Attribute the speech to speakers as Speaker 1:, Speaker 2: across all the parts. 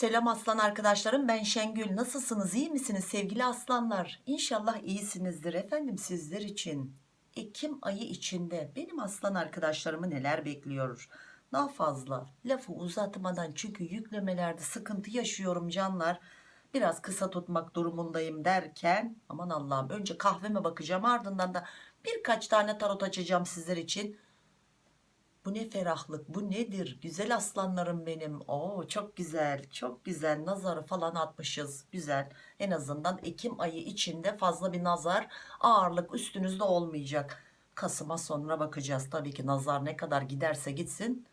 Speaker 1: Selam aslan arkadaşlarım ben Şengül. Nasılsınız? İyi misiniz sevgili aslanlar? İnşallah iyisinizdir efendim sizler için. Ekim ayı içinde benim aslan arkadaşlarımı neler bekliyor? Daha fazla lafı uzatmadan çünkü yüklemelerde sıkıntı yaşıyorum canlar. Biraz kısa tutmak durumundayım derken aman Allah'ım önce kahveme bakacağım ardından da birkaç tane tarot açacağım sizler için bu ne ferahlık bu nedir? Güzel aslanlarım benim. Oo çok güzel çok güzel. Nazarı falan atmışız. Güzel. En azından Ekim ayı içinde fazla bir nazar ağırlık üstünüzde olmayacak. Kasım'a sonra bakacağız. Tabii ki nazar ne kadar giderse gitsin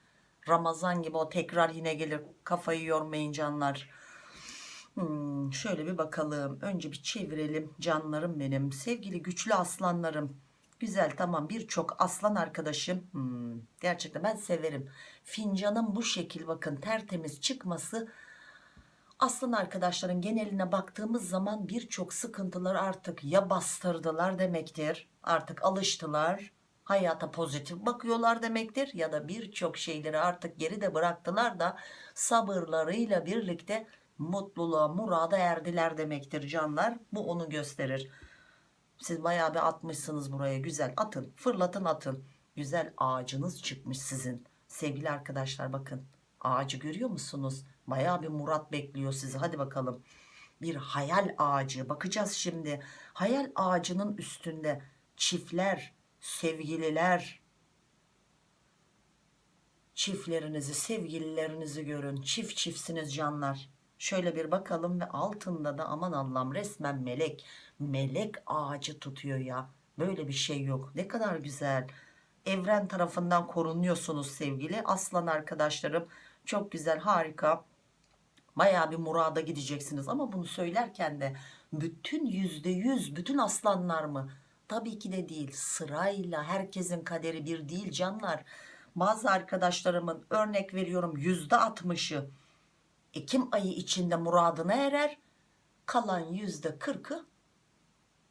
Speaker 1: Ramazan gibi o tekrar yine gelir kafayı yormayın canlar. Hmm, şöyle bir bakalım. Önce bir çevirelim canlarım benim. Sevgili güçlü aslanlarım Güzel tamam. Birçok aslan arkadaşım hmm, gerçekten ben severim. Fincanın bu şekil bakın tertemiz çıkması. Aslan arkadaşların geneline baktığımız zaman birçok sıkıntılar artık ya bastırdılar demektir artık alıştılar hayata pozitif bakıyorlar demektir ya da birçok şeyleri artık geride bıraktılar da sabırlarıyla birlikte mutluluğa murada erdiler demektir canlar. Bu onu gösterir siz bayağı bir atmışsınız buraya güzel. Atın fırlatın atın. Güzel ağacınız çıkmış sizin. Sevgili arkadaşlar bakın. Ağacı görüyor musunuz? Bayağı bir murat bekliyor sizi. Hadi bakalım. Bir hayal ağacı. Bakacağız şimdi. Hayal ağacının üstünde çiftler sevgililer. Çiftlerinizi sevgililerinizi görün. Çift çiftsiniz canlar şöyle bir bakalım ve altında da aman Allah'ım resmen melek. Melek ağacı tutuyor ya. Böyle bir şey yok. Ne kadar güzel. Evren tarafından korunuyorsunuz sevgili aslan arkadaşlarım. Çok güzel harika. Baya bir murada gideceksiniz. Ama bunu söylerken de bütün yüzde yüz bütün aslanlar mı? Tabii ki de değil. Sırayla herkesin kaderi bir değil canlar. Bazı arkadaşlarımın örnek veriyorum yüzde altmışı Ekim ayı içinde muradına erer. Kalan yüzde kırkı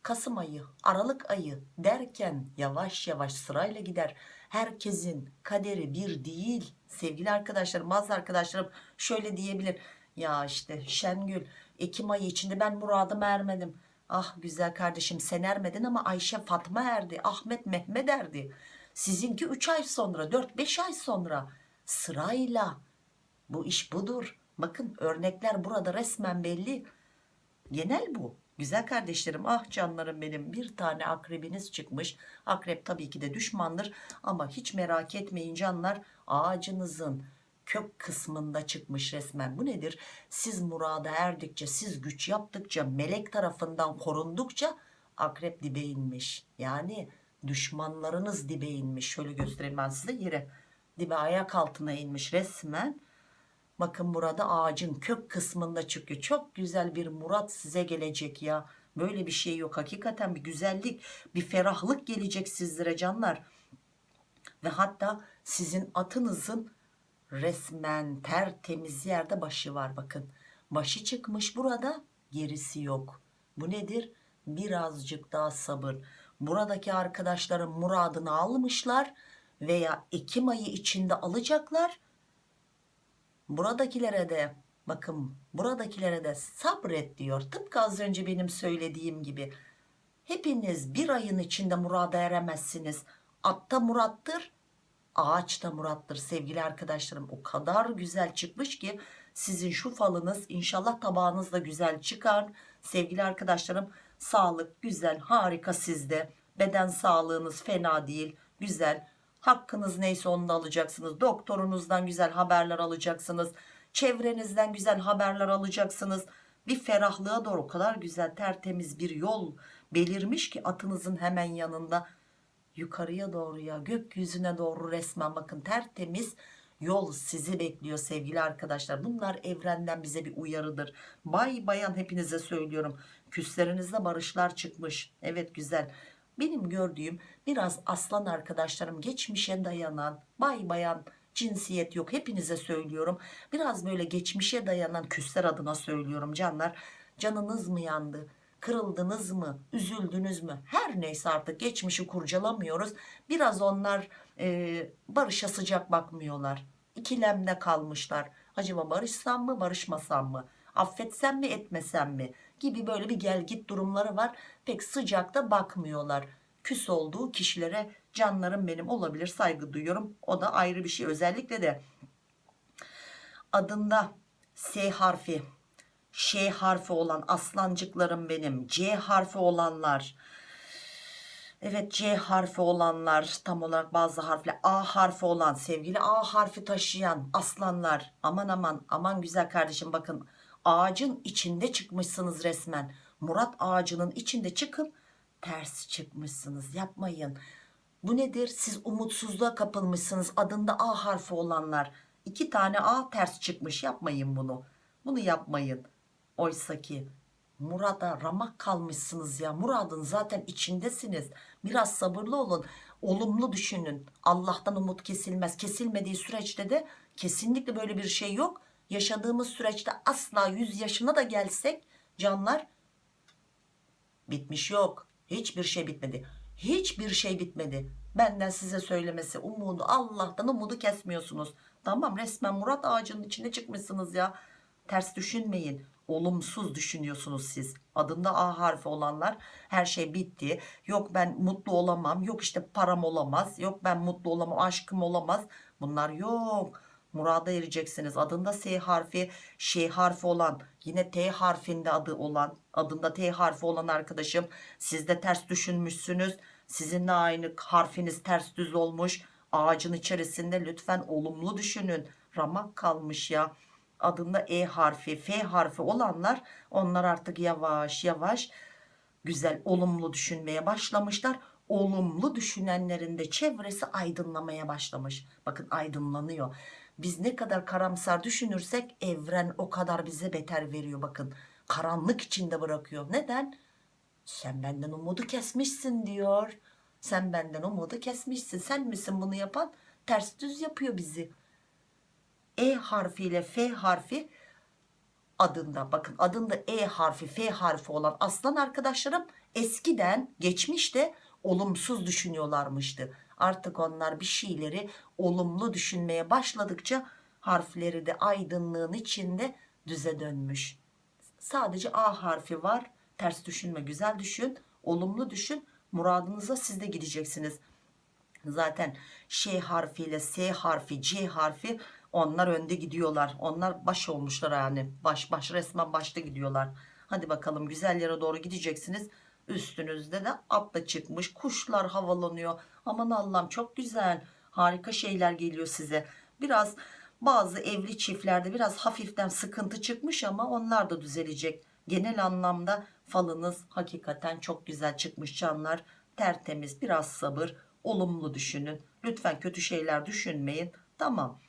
Speaker 1: Kasım ayı Aralık ayı derken yavaş yavaş sırayla gider. Herkesin kaderi bir değil. Sevgili arkadaşlarım bazı arkadaşlarım şöyle diyebilir. Ya işte Şengül Ekim ayı içinde ben muradıma ermedim. Ah güzel kardeşim sen ermedin ama Ayşe Fatma erdi Ahmet Mehmet erdi. Sizinki 3 ay sonra 4-5 ay sonra sırayla. Bu iş budur bakın örnekler burada resmen belli. Genel bu. Güzel kardeşlerim ah canlarım benim bir tane akrebiniz çıkmış. Akrep tabii ki de düşmandır ama hiç merak etmeyin canlar ağacınızın kök kısmında çıkmış resmen. Bu nedir? Siz murada erdikçe siz güç yaptıkça melek tarafından korundukça akrep dibe inmiş. Yani düşmanlarınız dibe inmiş. Şöyle göstereyim ben size yere. Dibe ayak altına inmiş resmen bakın burada ağacın kök kısmında çıkıyor çok güzel bir murat size gelecek ya. Böyle bir şey yok. Hakikaten bir güzellik bir ferahlık gelecek sizlere canlar. Ve hatta sizin atınızın resmen tertemiz yerde başı var bakın. Başı çıkmış burada gerisi yok. Bu nedir? Birazcık daha sabır. Buradaki arkadaşların muradını almışlar veya Ekim ayı içinde alacaklar buradakilere de bakın buradakilere de sabret diyor. Tıpkı az önce benim söylediğim gibi. Hepiniz bir ayın içinde murada eremezsiniz. Atta murattır ağaç da murattır. Sevgili arkadaşlarım o kadar güzel çıkmış ki sizin şu falınız inşallah tabağınız da güzel çıkar. Sevgili arkadaşlarım sağlık güzel harika sizde. Beden sağlığınız fena değil güzel hakkınız neyse onu alacaksınız. Doktorunuzdan güzel haberler alacaksınız. Çevrenizden güzel haberler alacaksınız. Bir ferahlığa doğru o kadar güzel tertemiz bir yol belirmiş ki atınızın hemen yanında. Yukarıya doğru ya gökyüzüne doğru resmen bakın tertemiz yol sizi bekliyor sevgili arkadaşlar. Bunlar evrenden bize bir uyarıdır. Bay bayan hepinize söylüyorum. Küslerinizde barışlar çıkmış. Evet güzel benim gördüğüm biraz aslan arkadaşlarım geçmişe dayanan bay bayan cinsiyet yok hepinize söylüyorum. Biraz böyle geçmişe dayanan küsler adına söylüyorum canlar. Canınız mı yandı? Kırıldınız mı? Üzüldünüz mü? Her neyse artık geçmişi kurcalamıyoruz. Biraz onlar e, barışa sıcak bakmıyorlar. İkilemde kalmışlar. Acaba barışsam mı barışmasam mı? Affetsem mi etmesem mi gibi böyle bir gel git durumları var. Pek sıcakta bakmıyorlar. Küs olduğu kişilere canlarım benim olabilir saygı duyuyorum. O da ayrı bir şey. Özellikle de adında S harfi Ş harfi olan aslancıklarım benim C harfi olanlar Evet C harfi olanlar tam olarak bazı harfler A harfi olan sevgili A harfi taşıyan aslanlar. Aman aman aman güzel kardeşim bakın ağacın içinde çıkmışsınız resmen. Murat ağacının içinde çıkıp ters çıkmışsınız yapmayın. Bu nedir? Siz umutsuzluğa kapılmışsınız adında A harfi olanlar. İki tane A ters çıkmış yapmayın bunu. Bunu yapmayın. Oysa ki Murat'a ramak kalmışsınız ya. Murad'ın zaten içindesiniz. Biraz sabırlı olun. Olumlu düşünün. Allah'tan umut kesilmez. Kesilmediği süreçte de kesinlikle böyle bir şey yok yaşadığımız süreçte asla 100 yaşına da gelsek canlar bitmiş yok. Hiçbir şey bitmedi. Hiçbir şey bitmedi. Benden size söylemesi umudu Allah'tan umudu kesmiyorsunuz. Tamam resmen Murat ağacının içine çıkmışsınız ya. Ters düşünmeyin. Olumsuz düşünüyorsunuz siz. Adında A harfi olanlar her şey bitti. Yok ben mutlu olamam yok işte param olamaz yok ben mutlu olamam aşkım olamaz. Bunlar yok murada ereceksiniz. Adında S harfi Ş harfi olan yine T harfinde adı olan adında T harfi olan arkadaşım siz de ters düşünmüşsünüz. Sizinle aynı harfiniz ters düz olmuş. Ağacın içerisinde lütfen olumlu düşünün. Ramak kalmış ya. Adında E harfi F harfi olanlar onlar artık yavaş yavaş güzel olumlu düşünmeye başlamışlar. Olumlu düşünenlerin de çevresi aydınlamaya başlamış. Bakın aydınlanıyor biz ne kadar karamsar düşünürsek evren o kadar bize beter veriyor bakın. Karanlık içinde bırakıyor. Neden? Sen benden umudu kesmişsin diyor. Sen benden umudu kesmişsin. Sen misin bunu yapan? Ters düz yapıyor bizi. E harfiyle F harfi adında bakın adında E harfi F harfi olan aslan arkadaşlarım eskiden geçmişte olumsuz düşünüyorlarmıştı. Artık onlar bir şeyleri olumlu düşünmeye başladıkça harfleri de aydınlığın içinde düze dönmüş. Sadece A harfi var. Ters düşünme güzel düşün. Olumlu düşün. Muradınıza siz de gideceksiniz. Zaten Ş harfiyle S harfi C harfi onlar önde gidiyorlar. Onlar baş olmuşlar yani. Baş baş resmen başta gidiyorlar. Hadi bakalım güzel yere doğru gideceksiniz. Üstünüzde de atla çıkmış. Kuşlar havalanıyor. Aman Allah'ım çok güzel. Harika şeyler geliyor size. Biraz bazı evli çiftlerde biraz hafiften sıkıntı çıkmış ama onlar da düzelecek. Genel anlamda falınız hakikaten çok güzel çıkmış canlar. Tertemiz biraz sabır olumlu düşünün. Lütfen kötü şeyler düşünmeyin. Tamam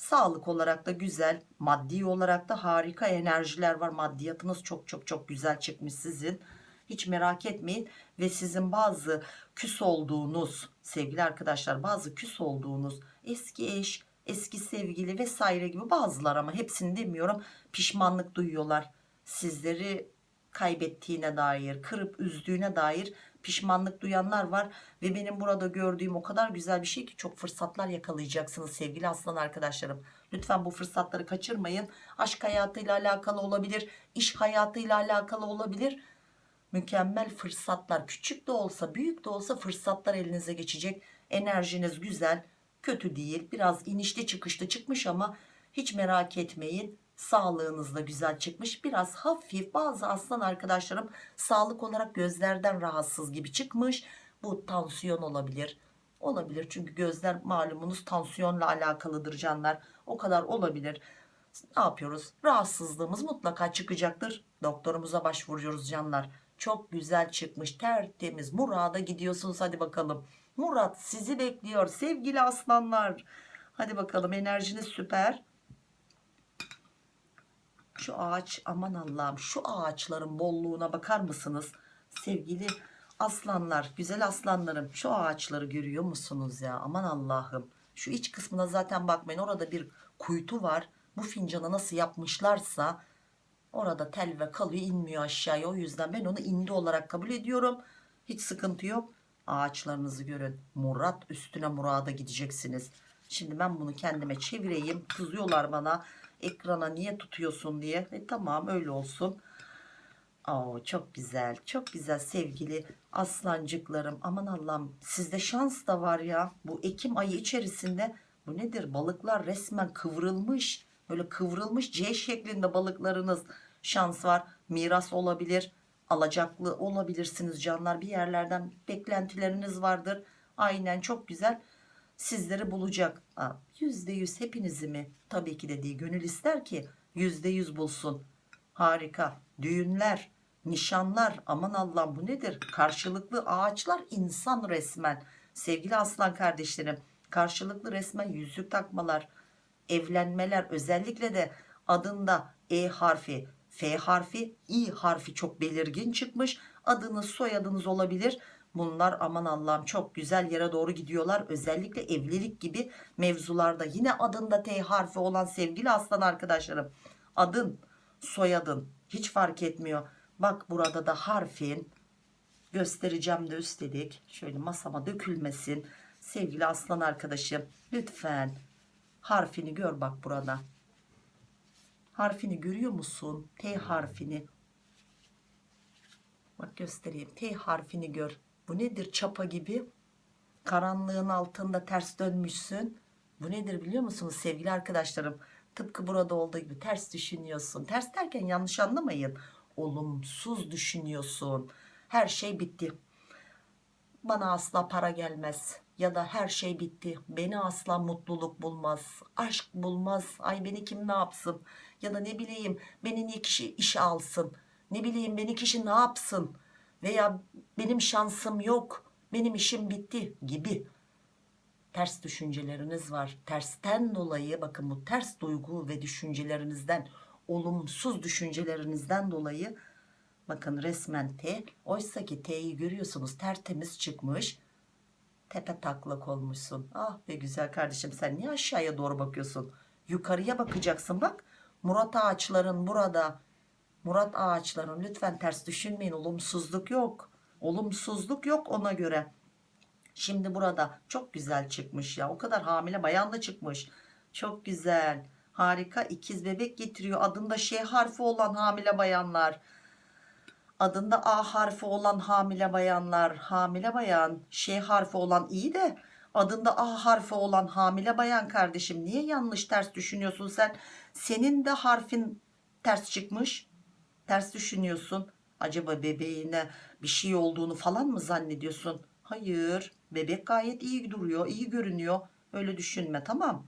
Speaker 1: Sağlık olarak da güzel, maddi olarak da harika enerjiler var. Maddiyatınız çok çok çok güzel çıkmış sizin. Hiç merak etmeyin ve sizin bazı küs olduğunuz sevgili arkadaşlar bazı küs olduğunuz eski eş, eski sevgili vesaire gibi bazılar ama hepsini demiyorum pişmanlık duyuyorlar. Sizleri kaybettiğine dair, kırıp üzdüğüne dair pişmanlık duyanlar var ve benim burada gördüğüm o kadar güzel bir şey ki çok fırsatlar yakalayacaksınız sevgili aslan arkadaşlarım. Lütfen bu fırsatları kaçırmayın. Aşk hayatıyla alakalı olabilir, iş hayatıyla alakalı olabilir. Mükemmel fırsatlar küçük de olsa büyük de olsa fırsatlar elinize geçecek. Enerjiniz güzel, kötü değil. Biraz inişli çıkışlı çıkmış ama hiç merak etmeyin. Sağlığınız da güzel çıkmış. Biraz hafif bazı aslan arkadaşlarım sağlık olarak gözlerden rahatsız gibi çıkmış. Bu tansiyon olabilir. Olabilir çünkü gözler malumunuz tansiyonla alakalıdır canlar. O kadar olabilir. Ne yapıyoruz? Rahatsızlığımız mutlaka çıkacaktır. Doktorumuza başvuruyoruz canlar çok güzel çıkmış tertemiz. Murada gidiyorsunuz hadi bakalım. Murat sizi bekliyor. Sevgili aslanlar hadi bakalım enerjiniz süper. Şu ağaç aman Allah'ım şu ağaçların bolluğuna bakar mısınız? Sevgili aslanlar güzel aslanlarım şu ağaçları görüyor musunuz ya? Aman Allah'ım. Şu iç kısmına zaten bakmayın orada bir kuytu var. Bu fincanı nasıl yapmışlarsa orada tel ve kalıyor inmiyor aşağıya. O yüzden ben onu indi olarak kabul ediyorum. Hiç sıkıntı yok. Ağaçlarınızı görün. Murat üstüne murada gideceksiniz. Şimdi ben bunu kendime çevireyim. Kızıyorlar bana. Ekrana niye tutuyorsun diye. E tamam öyle olsun. Oo, çok güzel çok güzel sevgili aslancıklarım. Aman Allah'ım sizde şans da var ya. Bu Ekim ayı içerisinde bu nedir? Balıklar resmen kıvrılmış böyle kıvrılmış C şeklinde balıklarınız şans var. Miras olabilir alacaklı olabilirsiniz canlar. Bir yerlerden beklentileriniz vardır. Aynen çok güzel. Sizleri bulacak. Yüzde yüz hepinizi mi? Tabii ki de değil gönül ister ki yüzde yüz bulsun. Harika. Düğünler nişanlar aman Allah'ım bu nedir? Karşılıklı ağaçlar insan resmen. Sevgili aslan kardeşlerim karşılıklı resmen yüzük takmalar evlenmeler özellikle de adında E harfi F harfi İ harfi çok belirgin çıkmış. Adınız soyadınız olabilir. Bunlar aman Allah'ım çok güzel yere doğru gidiyorlar. Özellikle evlilik gibi mevzularda yine adında T harfi olan sevgili aslan arkadaşlarım adın soyadın hiç fark etmiyor. Bak burada da harfin göstereceğim de üstelik şöyle masama dökülmesin. Sevgili aslan arkadaşım lütfen harfini gör bak burada. Harfini görüyor musun? T harfini. Bak göstereyim. T harfini gör. Bu nedir? Çapa gibi. Karanlığın altında ters dönmüşsün. Bu nedir biliyor musunuz sevgili arkadaşlarım? Tıpkı burada olduğu gibi ters düşünüyorsun. Ters derken yanlış anlamayın. Olumsuz düşünüyorsun. Her şey bitti. Bana asla para gelmez ya da her şey bitti. Beni asla mutluluk bulmaz. Aşk bulmaz. Ay beni kim ne yapsın? Ya da ne bileyim beni niye kişi işe alsın? Ne bileyim beni kişi ne yapsın? Veya benim şansım yok benim işim bitti gibi ters düşünceleriniz var. Tersten dolayı bakın bu ters duygu ve düşüncelerinizden olumsuz düşüncelerinizden dolayı bakın resmen T oysa ki T'yi görüyorsunuz tertemiz çıkmış tepe taklak olmuşsun. Ah be güzel kardeşim sen niye aşağıya doğru bakıyorsun? Yukarıya bakacaksın bak. Murat ağaçların burada. Murat ağaçların lütfen ters düşünmeyin olumsuzluk yok. Olumsuzluk yok ona göre. Şimdi burada çok güzel çıkmış ya o kadar hamile bayan da çıkmış. Çok güzel harika ikiz bebek getiriyor. Adında Ş harfi olan hamile bayanlar adında A harfi olan hamile bayanlar hamile bayan Ş harfi olan iyi de adında A harfi olan hamile bayan kardeşim niye yanlış ters düşünüyorsun sen? Senin de harfin ters çıkmış. Ters düşünüyorsun. Acaba bebeğine bir şey olduğunu falan mı zannediyorsun? Hayır bebek gayet iyi duruyor iyi görünüyor. Öyle düşünme tamam.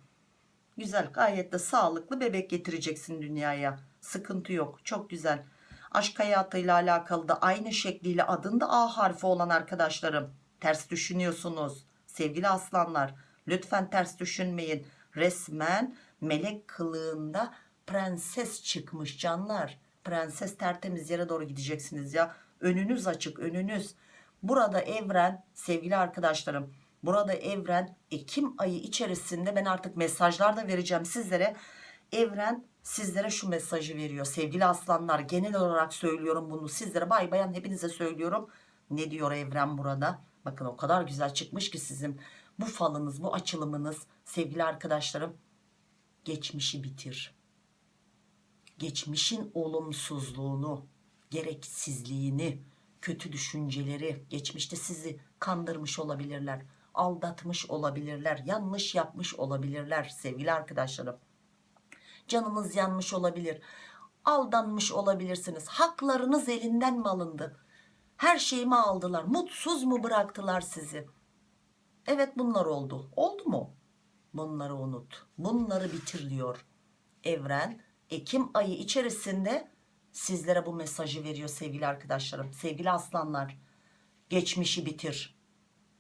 Speaker 1: Güzel gayet de sağlıklı bebek getireceksin dünyaya. Sıkıntı yok çok güzel aşk hayatıyla alakalı da aynı şekliyle adında A harfi olan arkadaşlarım ters düşünüyorsunuz. Sevgili aslanlar lütfen ters düşünmeyin. Resmen melek kılığında prenses çıkmış canlar. Prenses tertemiz yere doğru gideceksiniz ya. Önünüz açık önünüz. Burada evren sevgili arkadaşlarım burada evren Ekim ayı içerisinde ben artık mesajlar da vereceğim sizlere. Evren sizlere şu mesajı veriyor sevgili aslanlar. Genel olarak söylüyorum bunu. Sizlere bay bayan hepinize söylüyorum. Ne diyor evren burada? Bakın o kadar güzel çıkmış ki sizin bu falınız bu açılımınız. Sevgili arkadaşlarım geçmişi bitir. Geçmişin olumsuzluğunu gereksizliğini kötü düşünceleri geçmişte sizi kandırmış olabilirler aldatmış olabilirler yanlış yapmış olabilirler sevgili arkadaşlarım canınız yanmış olabilir. Aldanmış olabilirsiniz. Haklarınız elinden mi alındı? Her şeyimi aldılar. Mutsuz mu bıraktılar sizi? Evet bunlar oldu. Oldu mu? Bunları unut. Bunları bitir diyor evren. Ekim ayı içerisinde sizlere bu mesajı veriyor sevgili arkadaşlarım. Sevgili aslanlar geçmişi bitir.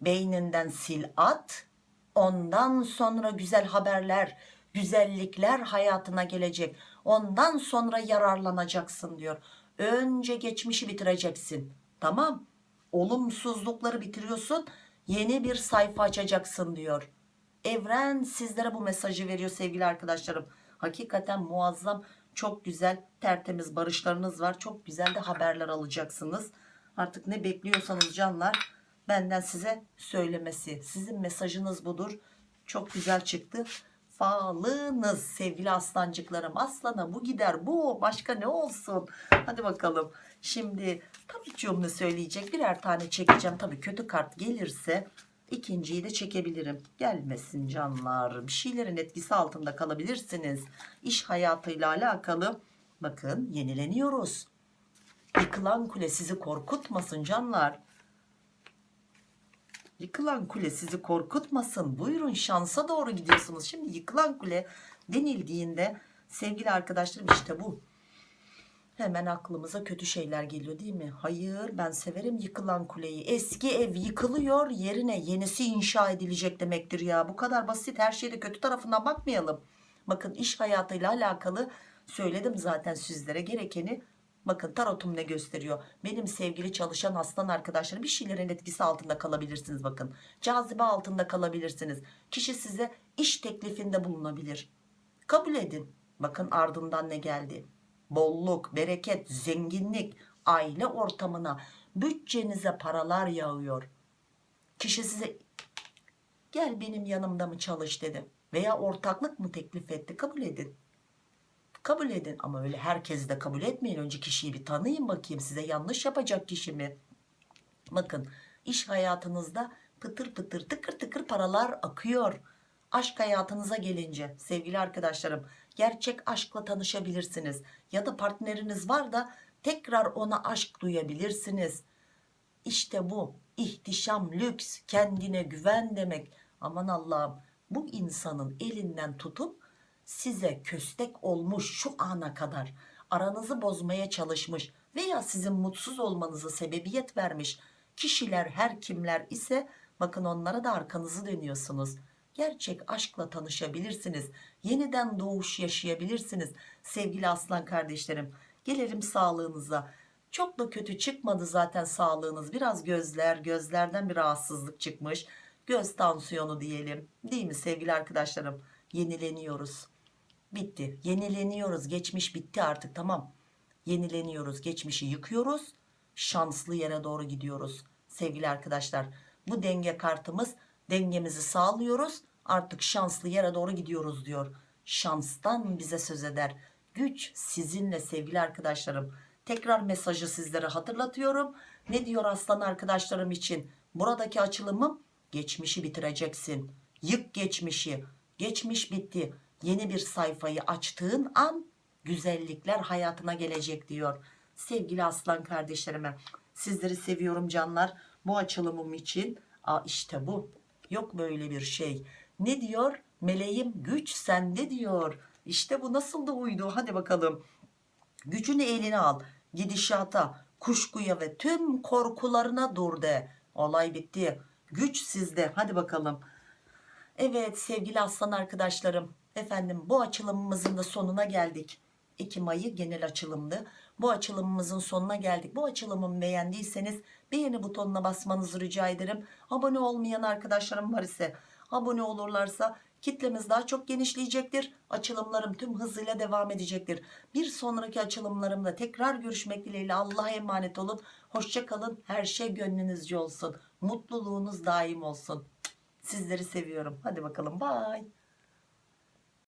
Speaker 1: Beyninden sil at ondan sonra güzel haberler güzellikler hayatına gelecek. Ondan sonra yararlanacaksın diyor. Önce geçmişi bitireceksin. Tamam. Olumsuzlukları bitiriyorsun. Yeni bir sayfa açacaksın diyor. Evren sizlere bu mesajı veriyor sevgili arkadaşlarım. Hakikaten muazzam çok güzel tertemiz barışlarınız var. Çok güzel de haberler alacaksınız. Artık ne bekliyorsanız canlar benden size söylemesi. Sizin mesajınız budur. Çok güzel çıktı Falınız sevgili aslancıklarım. Aslana bu gider bu başka ne olsun. Hadi bakalım. Şimdi tabii cümle söyleyecek birer tane çekeceğim. Tabii kötü kart gelirse ikinciyi de çekebilirim. Gelmesin canlar. Bir şeylerin etkisi altında kalabilirsiniz. İş hayatıyla alakalı bakın yenileniyoruz. Yıkılan kule sizi korkutmasın canlar. Yıkılan kule sizi korkutmasın. Buyurun şansa doğru gidiyorsunuz. Şimdi yıkılan kule denildiğinde sevgili arkadaşlarım işte bu. Hemen aklımıza kötü şeyler geliyor değil mi? Hayır ben severim yıkılan kuleyi. Eski ev yıkılıyor yerine yenisi inşa edilecek demektir ya. Bu kadar basit her şeyde kötü tarafından bakmayalım. Bakın iş hayatıyla alakalı söyledim zaten sizlere gerekeni. Bakın tarotum ne gösteriyor? Benim sevgili çalışan aslan arkadaşlarım bir şeylerin etkisi altında kalabilirsiniz bakın. Cazibe altında kalabilirsiniz. Kişi size iş teklifinde bulunabilir. Kabul edin. Bakın ardından ne geldi? Bolluk, bereket, zenginlik, aile ortamına, bütçenize paralar yağıyor. Kişi size gel benim yanımda mı çalış dedi. Veya ortaklık mı teklif etti kabul edin. Kabul edin ama öyle herkesi de kabul etmeyin. Önce kişiyi bir tanıyın bakayım size yanlış yapacak kişi mi? Bakın iş hayatınızda pıtır pıtır tıkır tıkır paralar akıyor. Aşk hayatınıza gelince sevgili arkadaşlarım gerçek aşkla tanışabilirsiniz. Ya da partneriniz var da tekrar ona aşk duyabilirsiniz. İşte bu ihtişam, lüks, kendine güven demek. Aman Allah'ım bu insanın elinden tutup size köstek olmuş şu ana kadar aranızı bozmaya çalışmış veya sizin mutsuz olmanıza sebebiyet vermiş kişiler her kimler ise bakın onlara da arkanızı dönüyorsunuz. Gerçek aşkla tanışabilirsiniz. Yeniden doğuş yaşayabilirsiniz sevgili aslan kardeşlerim. Gelelim sağlığınıza. Çok da kötü çıkmadı zaten sağlığınız. Biraz gözler, gözlerden bir rahatsızlık çıkmış. Göz tansiyonu diyelim. Değil mi sevgili arkadaşlarım? Yenileniyoruz. Bitti. Yenileniyoruz. Geçmiş bitti artık tamam. Yenileniyoruz. Geçmişi yıkıyoruz. Şanslı yere doğru gidiyoruz. Sevgili arkadaşlar bu denge kartımız dengemizi sağlıyoruz. Artık şanslı yere doğru gidiyoruz diyor. Şanstan bize söz eder. Güç sizinle sevgili arkadaşlarım. Tekrar mesajı sizlere hatırlatıyorum. Ne diyor aslan arkadaşlarım için? Buradaki açılımım geçmişi bitireceksin. Yık geçmişi. Geçmiş bitti. Yeni bir sayfayı açtığın an güzellikler hayatına gelecek diyor. Sevgili aslan kardeşlerime sizleri seviyorum canlar. Bu açılımım için Aa, işte bu. Yok böyle bir şey. Ne diyor? Meleğim güç sende diyor. İşte bu nasıl da uydu. Hadi bakalım. Gücünü eline al. Gidişata, kuşkuya ve tüm korkularına dur de. Olay bitti. Güç sizde. Hadi bakalım. Evet sevgili aslan arkadaşlarım. Efendim bu açılımımızın da sonuna geldik. Ekim ayı genel açılımdı. Bu açılımımızın sonuna geldik. Bu açılımımı beğendiyseniz beğeni butonuna basmanızı rica ederim. Abone olmayan arkadaşlarım var ise abone olurlarsa kitlemiz daha çok genişleyecektir. Açılımlarım tüm hızıyla devam edecektir. Bir sonraki açılımlarımda tekrar görüşmek dileğiyle Allah'a emanet olun. Hoşçakalın. Her şey gönlünüzce olsun. Mutluluğunuz daim olsun. Sizleri seviyorum. Hadi bakalım. Bye.